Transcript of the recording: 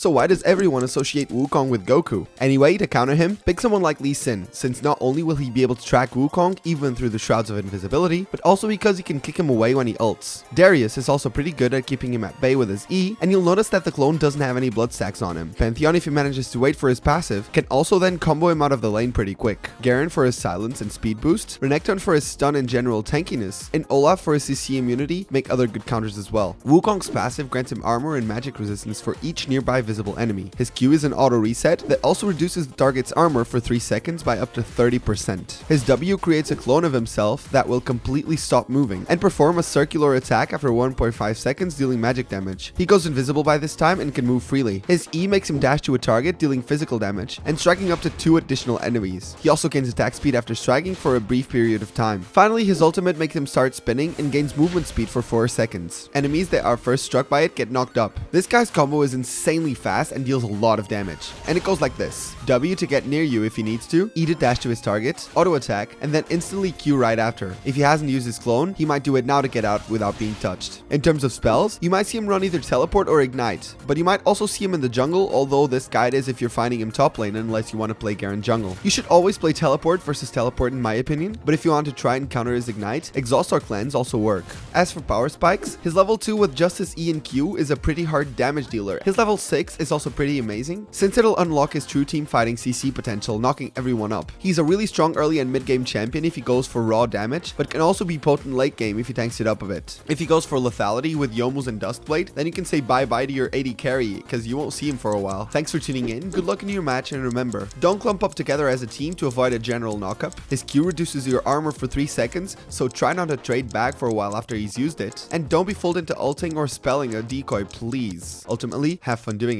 so why does everyone associate Wukong with Goku? Anyway, to counter him, pick someone like Lee Sin, since not only will he be able to track Wukong even through the Shrouds of Invisibility, but also because he can kick him away when he ults. Darius is also pretty good at keeping him at bay with his E, and you'll notice that the clone doesn't have any blood stacks on him. Pantheon, if he manages to wait for his passive, can also then combo him out of the lane pretty quick. Garen for his silence and speed boost, Renekton for his stun and general tankiness, and Olaf for his CC immunity make other good counters as well. Wukong's passive grants him armor and magic resistance for each nearby visible enemy. His Q is an auto reset that also reduces the target's armor for 3 seconds by up to 30%. His W creates a clone of himself that will completely stop moving and perform a circular attack after 1.5 seconds dealing magic damage. He goes invisible by this time and can move freely. His E makes him dash to a target dealing physical damage and striking up to 2 additional enemies. He also gains attack speed after striking for a brief period of time. Finally, his ultimate makes him start spinning and gains movement speed for 4 seconds. Enemies that are first struck by it get knocked up. This guy's combo is insanely fast and deals a lot of damage. And it goes like this. W to get near you if he needs to, E to dash to his target, auto attack, and then instantly Q right after. If he hasn't used his clone, he might do it now to get out without being touched. In terms of spells, you might see him run either teleport or ignite, but you might also see him in the jungle, although this guide is if you're finding him top lane unless you want to play Garen jungle. You should always play teleport versus teleport in my opinion, but if you want to try and counter his ignite, exhaust or cleanse also work. As for power spikes, his level 2 with just his E and Q is a pretty hard damage dealer. His level 6 is also pretty amazing, since it'll unlock his true team fighting CC potential, knocking everyone up. He's a really strong early and mid game champion if he goes for raw damage, but can also be potent late game if he tanks it up a bit. If he goes for lethality with Youmuu's and Duskblade, then you can say bye bye to your AD carry, because you won't see him for a while. Thanks for tuning in, good luck in your match, and remember, don't clump up together as a team to avoid a general knockup. His Q reduces your armor for 3 seconds, so try not to trade back for a while after he's used it, and don't be fooled into ulting or spelling a decoy please. Ultimately, have fun doing it.